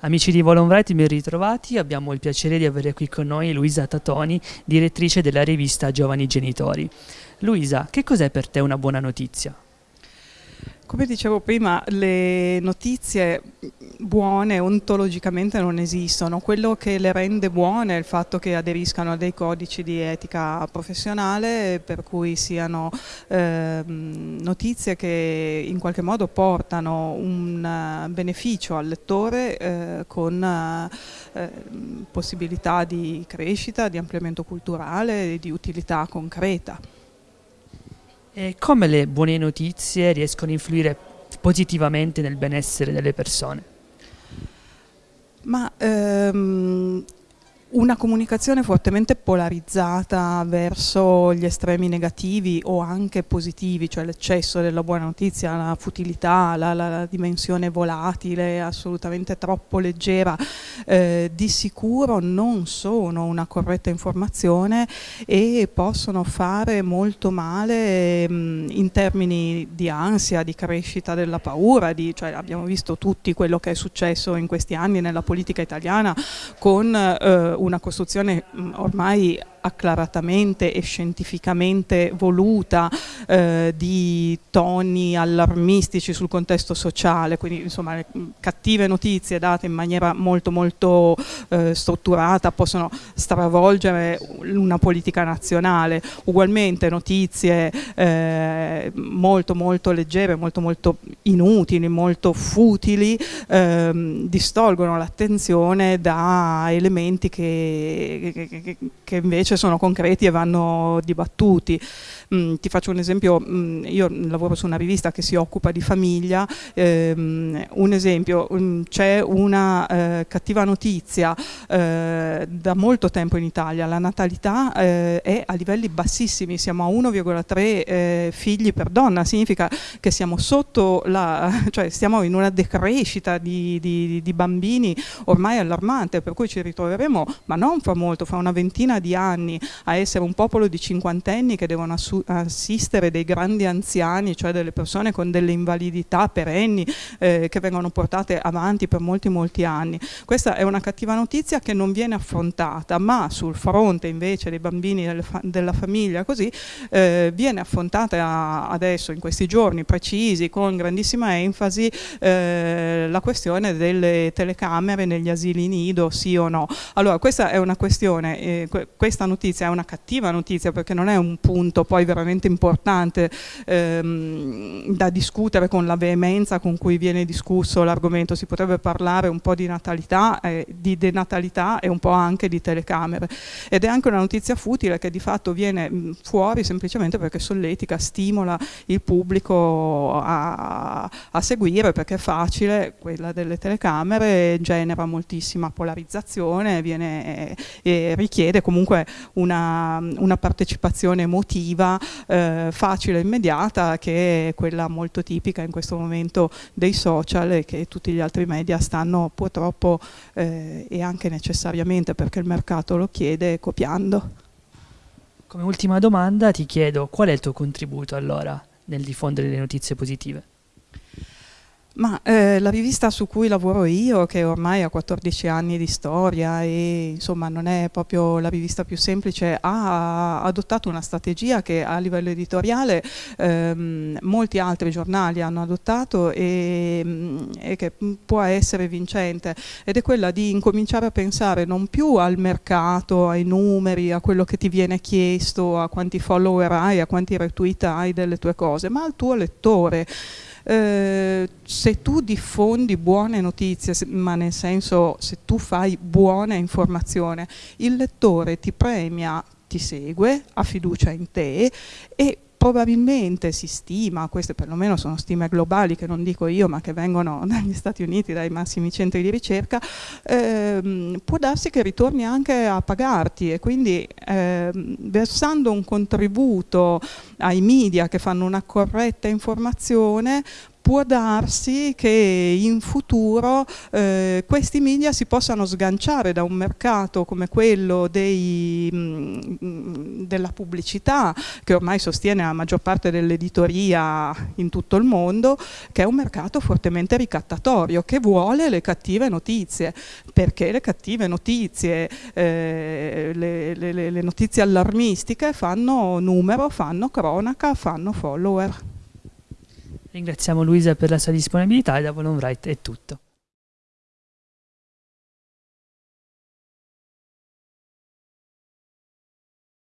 Amici di Volonbright, ben ritrovati. Abbiamo il piacere di avere qui con noi Luisa Tatoni, direttrice della rivista Giovani Genitori. Luisa, che cos'è per te una buona notizia? Come dicevo prima, le notizie buone ontologicamente non esistono. Quello che le rende buone è il fatto che aderiscano a dei codici di etica professionale per cui siano eh, notizie che in qualche modo portano un beneficio al lettore eh, con eh, possibilità di crescita, di ampliamento culturale e di utilità concreta. E come le buone notizie riescono a influire positivamente nel benessere delle persone? Ma ehm, una comunicazione fortemente polarizzata verso gli estremi negativi o anche positivi, cioè l'eccesso della buona notizia, la futilità, la, la, dimensione volatile, assolutamente troppo leggera, eh, di sicuro non sono una corretta informazione e possono fare molto male mh, mm, in termini di ansia, di crescita della paura, di, cioè abbiamo visto tutti quello che è successo in questi anni nella politica italiana con eh, una costruzione mm, ormai acclaratamente e scientificamente voluta eh, di toni allarmistici sul contesto sociale, quindi insomma cattive notizie date in maniera molto molto eh, strutturata possono stravolgere una politica nazionale, ugualmente notizie eh, molto molto leggere, molto molto inutili, molto futili, ehm, distolgono l'attenzione da elementi che, che, che invece sono concreti e vanno dibattuti. Mm, ti faccio un esempio, mm, io lavoro su una rivista che si occupa di famiglia, ehm, un esempio, mm, c'è una eh, cattiva notizia eh, da molto tempo in Italia, la natalità eh, è a livelli bassissimi, siamo a 1,3 eh, figli per donna, significa che siamo sotto la, cioè stiamo in una decrescita di, di, di bambini ormai allarmante, per cui ci ritroveremo, ma non fra molto, fra una ventina di anni a essere un popolo di cinquantenni che devono assistere dei grandi anziani, cioè delle persone con delle invalidità perenni eh, che vengono portate avanti per molti molti anni. Questa è una cattiva notizia che non viene affrontata, ma sul fronte invece dei bambini fa della famiglia così eh, viene affrontata adesso in questi giorni precisi con grandissima enfasi eh, la questione delle telecamere negli asili nido sì o no. Allora questa è una questione, eh, questa notizia è una cattiva notizia perché non è un punto poi veramente importante ehm, da discutere con la veemenza con cui viene discusso l'argomento. Si potrebbe parlare un po' di natalità, eh, di denatalità e un po' anche di telecamere. Ed è anche una notizia futile che di fatto viene mh, fuori semplicemente perché solletica, stimola il pubblico a, a seguire perché è facile, quella delle telecamere genera moltissima polarizzazione, viene, eh, richiede comunque una, una partecipazione emotiva eh, facile e immediata che è quella molto tipica in questo momento dei social e che tutti gli altri media stanno purtroppo eh, e anche necessariamente perché il mercato lo chiede copiando. Come ultima domanda ti chiedo qual è il tuo contributo allora nel diffondere le notizie positive? Ma eh, la rivista su cui lavoro io, che ormai ha 14 anni di storia e insomma non è proprio la rivista più semplice, ha adottato una strategia che a livello editoriale ehm, molti altri giornali hanno adottato e, e, che può essere vincente. Ed è quella di incominciare a pensare non più al mercato, ai numeri, a quello che ti viene chiesto, a quanti follower hai, a quanti retweet hai delle tue cose, ma al tuo lettore eh, se tu diffondi buone notizie, ma nel senso se tu fai buona informazione, il lettore ti premia, ti segue, ha fiducia in te e probabilmente si stima, queste perlomeno sono stime globali che non dico io ma che vengono dagli Stati Uniti, dai massimi centri di ricerca, ehm, può darsi che ritorni anche a pagarti e quindi ehm, versando un contributo ai media che fanno una corretta informazione può darsi che in futuro eh, questi media si possano sganciare da un mercato come quello dei, mh, mm, della pubblicità che ormai sostiene la maggior parte dell'editoria in tutto il mondo che è un mercato fortemente ricattatorio che vuole le cattive notizie. Perché le cattive notizie eh, le, le, le notizie allarmistiche fanno numero, fanno cronaca, fanno follower Ringraziamo Luisa per la sua disponibilità e da Volon è tutto.